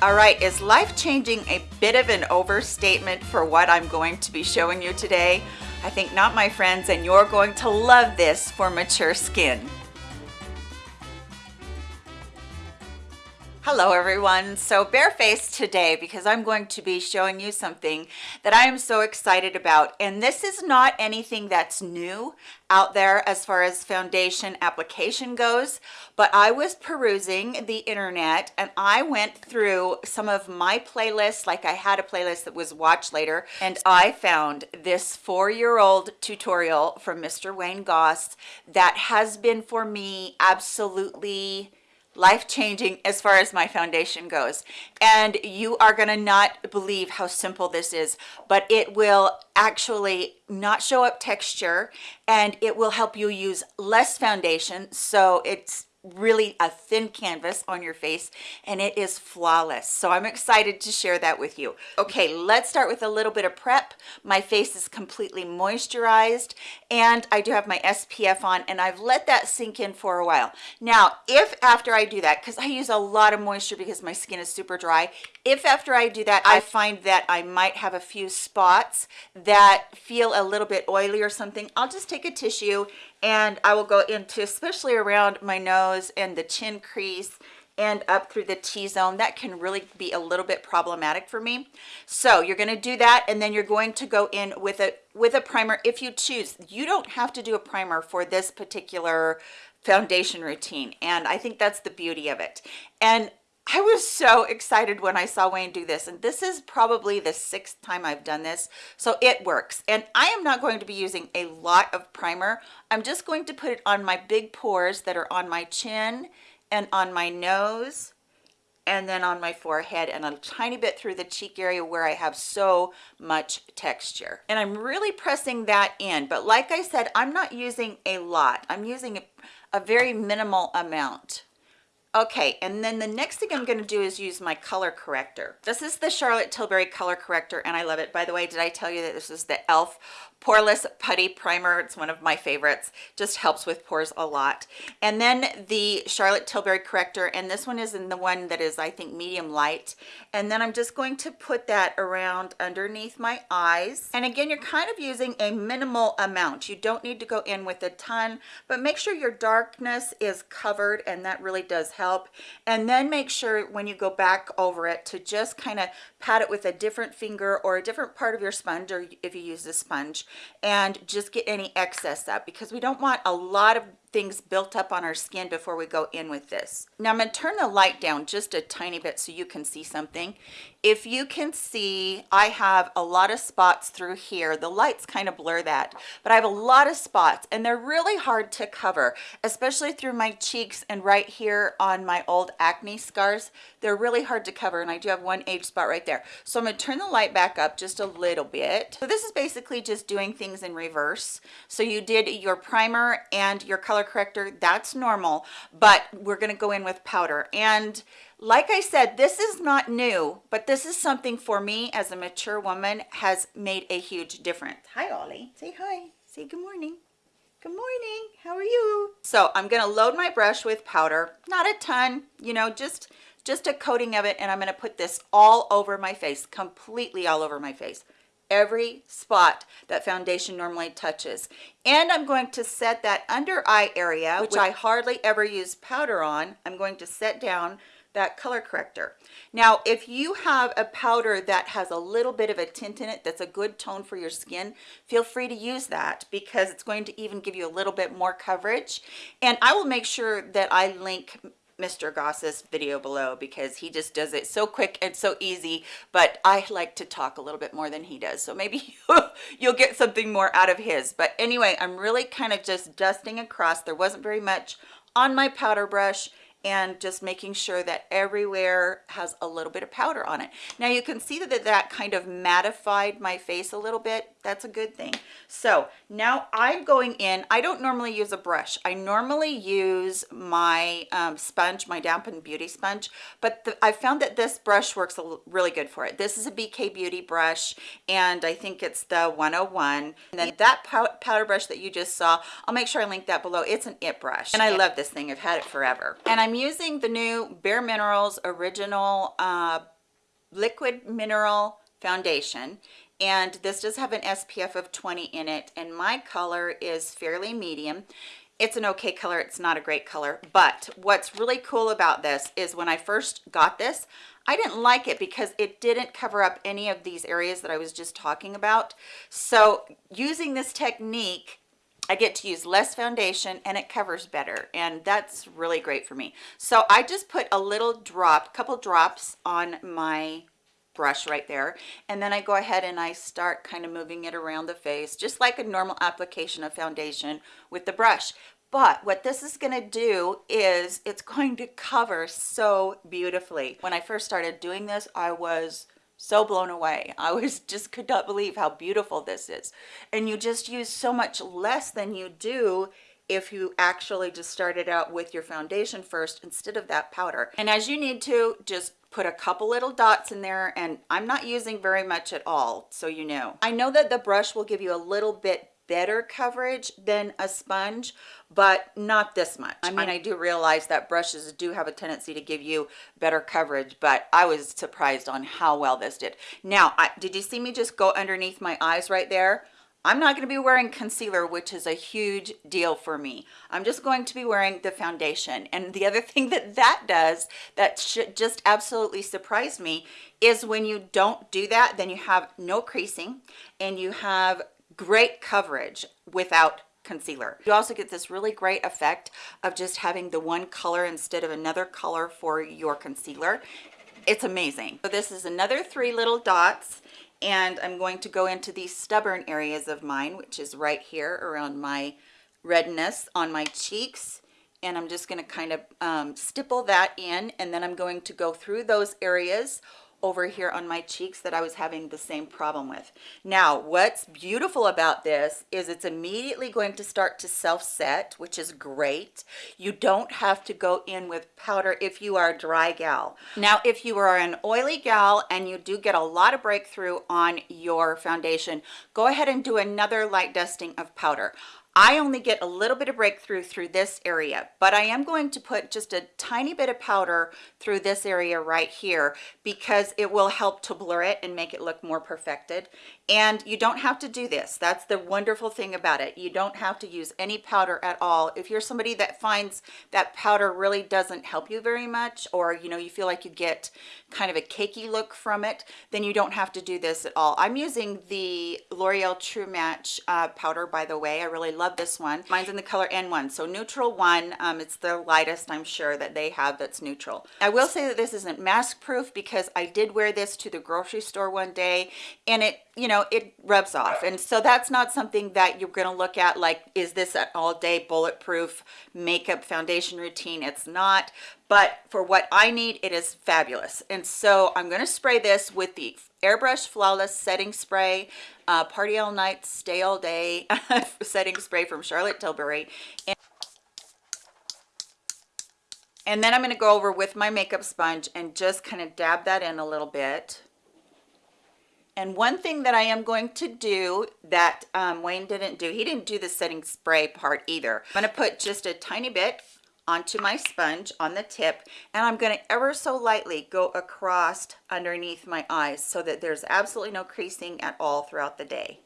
All right, is life changing a bit of an overstatement for what I'm going to be showing you today? I think not, my friends, and you're going to love this for mature skin. Hello everyone. So barefaced today because I'm going to be showing you something that I am so excited about. And this is not anything that's new out there as far as foundation application goes, but I was perusing the internet and I went through some of my playlists, like I had a playlist that was watch later, and I found this four-year-old tutorial from Mr. Wayne Goss that has been for me absolutely life-changing as far as my foundation goes. And you are going to not believe how simple this is but it will actually not show up texture and it will help you use less foundation so it's really a thin canvas on your face and it is flawless. So i'm excited to share that with you. Okay let's start with a little bit of prep. My face is completely moisturized and i do have my spf on and i've let that sink in for a while. Now if after i do that because i use a lot of moisture because my skin is super dry if after i do that i find that i might have a few spots that feel a little bit oily or something i'll just take a tissue and I will go into especially around my nose and the chin crease and up through the T-zone that can really be a little bit problematic for me. So you're going to do that and then you're going to go in with a with a primer if you choose. You don't have to do a primer for this particular foundation routine and I think that's the beauty of it. And I was so excited when I saw Wayne do this and this is probably the sixth time I've done this so it works. And I am not going to be using a lot of primer. I'm just going to put it on my big pores that are on my chin and on my nose and then on my forehead and a tiny bit through the cheek area where I have so much texture. And I'm really pressing that in but like I said I'm not using a lot. I'm using a, a very minimal amount Okay, and then the next thing I'm going to do is use my color corrector. This is the Charlotte Tilbury color corrector and I love it. By the way, did I tell you that this is the e.l.f. Poreless Putty Primer. It's one of my favorites. Just helps with pores a lot. And then the Charlotte Tilbury corrector, and this one is in the one that is, I think, medium light. And then I'm just going to put that around underneath my eyes. And again, you're kind of using a minimal amount. You don't need to go in with a ton, but make sure your darkness is covered, and that really does help. And then make sure when you go back over it to just kind of pat it with a different finger or a different part of your sponge, or if you use a sponge, and just get any excess up because we don't want a lot of things built up on our skin before we go in with this. Now I'm going to turn the light down just a tiny bit so you can see something. If you can see, I have a lot of spots through here. The lights kind of blur that, but I have a lot of spots and they're really hard to cover, especially through my cheeks and right here on my old acne scars. They're really hard to cover and I do have one age spot right there. So I'm going to turn the light back up just a little bit. So this is basically just doing things in reverse. So you did your primer and your color corrector that's normal but we're going to go in with powder and like I said this is not new but this is something for me as a mature woman has made a huge difference. Hi Ollie. Say hi. Say good morning. Good morning. How are you? So I'm going to load my brush with powder. Not a ton you know just just a coating of it and I'm going to put this all over my face completely all over my face. Every spot that foundation normally touches. And i'm going to set that under eye area which i hardly ever use powder on. I'm going to set down that color corrector now if you have a powder that has a little bit of a tint in it that's a good tone for your skin feel free to use that because it's going to even give you a little bit more coverage and i will make sure that i link Mr. Goss's video below because he just does it so quick and so easy, but I like to talk a little bit more than he does. So maybe you'll get something more out of his. But anyway, I'm really kind of just dusting across. There wasn't very much on my powder brush and just making sure that everywhere has a little bit of powder on it. Now you can see that that kind of mattified my face a little bit. That's a good thing. So now I'm going in, I don't normally use a brush. I normally use my um, sponge, my dampened beauty sponge, but the, I found that this brush works really good for it. This is a BK Beauty brush and I think it's the 101. And then that powder brush that you just saw, I'll make sure I link that below. It's an IT brush and I love this thing. I've had it forever. And I'm using the new Bare Minerals Original uh, Liquid Mineral Foundation and this does have an SPF of 20 in it and my color is fairly medium. It's an okay color it's not a great color but what's really cool about this is when I first got this I didn't like it because it didn't cover up any of these areas that I was just talking about. So using this technique I get to use less foundation and it covers better and that's really great for me. So I just put a little drop couple drops on my brush right there and then I go ahead and I start kind of moving it around the face just like a normal application of foundation with the brush. But what this is going to do is it's going to cover so beautifully. When I first started doing this I was so blown away. I was just could not believe how beautiful this is. And you just use so much less than you do if you actually just started out with your foundation first instead of that powder. And as you need to just put a couple little dots in there and I'm not using very much at all so you know. I know that the brush will give you a little bit better coverage than a sponge but not this much I mean I do realize that brushes do have a tendency to give you better coverage but I was surprised on how well this did now I, did you see me just go underneath my eyes right there I'm not going to be wearing concealer, which is a huge deal for me. I'm just going to be wearing the foundation. And the other thing that that does that should just absolutely surprise me is when you don't do that, then you have no creasing and you have great coverage without concealer. You also get this really great effect of just having the one color instead of another color for your concealer. It's amazing. So this is another three little dots and I'm going to go into these stubborn areas of mine, which is right here around my redness on my cheeks. And I'm just going to kind of um, stipple that in and then I'm going to go through those areas over here on my cheeks that I was having the same problem with. Now, what's beautiful about this is it's immediately going to start to self-set, which is great. You don't have to go in with powder if you are a dry gal. Now, if you are an oily gal and you do get a lot of breakthrough on your foundation, go ahead and do another light dusting of powder. I only get a little bit of breakthrough through this area, but I am going to put just a tiny bit of powder through this area right here because it will help to blur it and make it look more perfected. And you don't have to do this. That's the wonderful thing about it. You don't have to use any powder at all. If you're somebody that finds that powder really doesn't help you very much, or you know, you feel like you get kind of a cakey look from it, then you don't have to do this at all. I'm using the L'Oreal True Match uh, powder, by the way. I really love this one. Mine's in the color N1, so neutral one. Um, it's the lightest, I'm sure, that they have that's neutral. I will say that this isn't mask proof because I did wear this to the grocery store one day and it you know it rubs off. And so that's not something that you're going to look at like is this an all-day bulletproof makeup foundation routine? It's not. But for what I need it is fabulous. And so I'm going to spray this with the airbrush flawless setting spray uh, party all night stay all day setting spray from Charlotte Tilbury. And and then I'm going to go over with my makeup sponge and just kind of dab that in a little bit and one thing that I am going to do that um, Wayne didn't do, he didn't do the setting spray part either. I'm gonna put just a tiny bit onto my sponge on the tip and I'm going to ever so lightly go across underneath my eyes so that there's absolutely no creasing at all throughout the day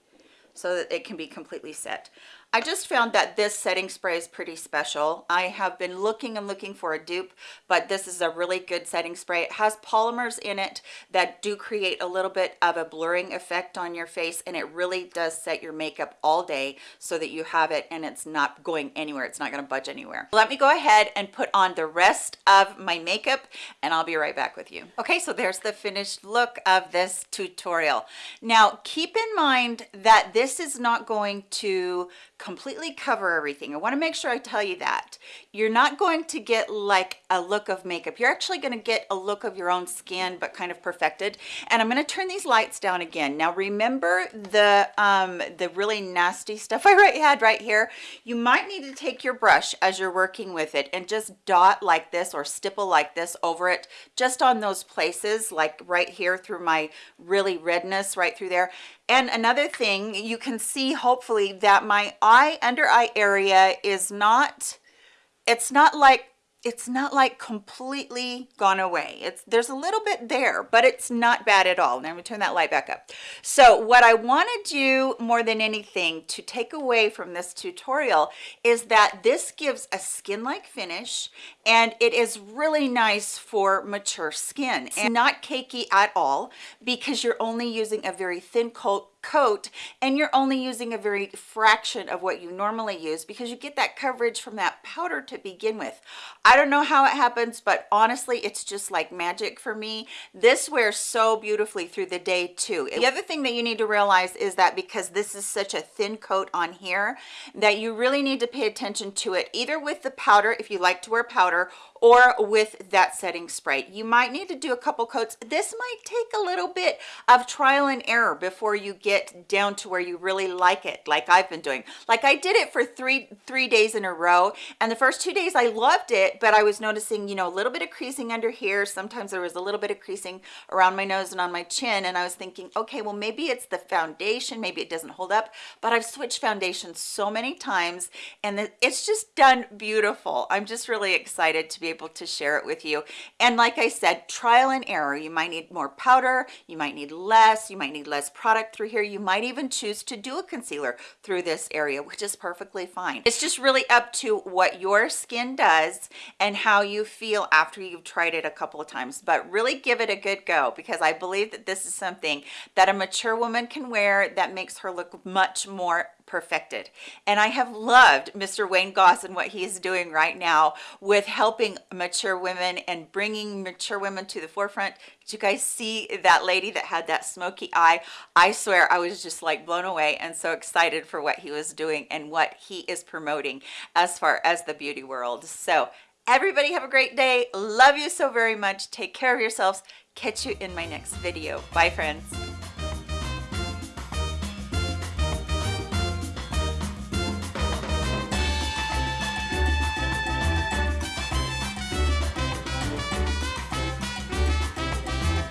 so that it can be completely set. I just found that this setting spray is pretty special. I have been looking and looking for a dupe, but this is a really good setting spray. It has polymers in it that do create a little bit of a blurring effect on your face, and it really does set your makeup all day so that you have it and it's not going anywhere. It's not gonna budge anywhere. Let me go ahead and put on the rest of my makeup, and I'll be right back with you. Okay, so there's the finished look of this tutorial. Now, keep in mind that this is not going to completely cover everything. I wanna make sure I tell you that. You're not going to get like a look of makeup. You're actually gonna get a look of your own skin, but kind of perfected. And I'm gonna turn these lights down again. Now remember the, um, the really nasty stuff I had right here? You might need to take your brush as you're working with it and just dot like this or stipple like this over it, just on those places, like right here through my really redness right through there and another thing you can see hopefully that my eye under eye area is not it's not like it's not like completely gone away. It's there's a little bit there but it's not bad at all. Now i'm gonna turn that light back up. So what i want to do more than anything to take away from this tutorial is that this gives a skin like finish and it is really nice for mature skin. And not cakey at all because you're only using a very thin coat coat and you're only using a very fraction of what you normally use because you get that coverage from that powder to begin with. I don't know how it happens but honestly it's just like magic for me. This wears so beautifully through the day too. The other thing that you need to realize is that because this is such a thin coat on here that you really need to pay attention to it either with the powder if you like to wear powder or with that setting spray. You might need to do a couple coats. This might take a little bit of trial and error before you get down to where you really like it like i've been doing. Like i did it for three three days in a row and the first two days i loved it but i was noticing you know a little bit of creasing under here. Sometimes there was a little bit of creasing around my nose and on my chin and i was thinking okay well maybe it's the foundation maybe it doesn't hold up but i've switched foundations so many times and it's just done beautiful. I'm just really excited to be able to share it with you. And like I said, trial and error. You might need more powder, you might need less, you might need less product through here. You might even choose to do a concealer through this area, which is perfectly fine. It's just really up to what your skin does and how you feel after you've tried it a couple of times. But really give it a good go because I believe that this is something that a mature woman can wear that makes her look much more perfected. And I have loved Mr. Wayne Goss and what he is doing right now with helping mature women and bringing mature women to the forefront. Did you guys see that lady that had that smoky eye? I swear I was just like blown away and so excited for what he was doing and what he is promoting as far as the beauty world. So everybody have a great day. Love you so very much. Take care of yourselves. Catch you in my next video. Bye friends.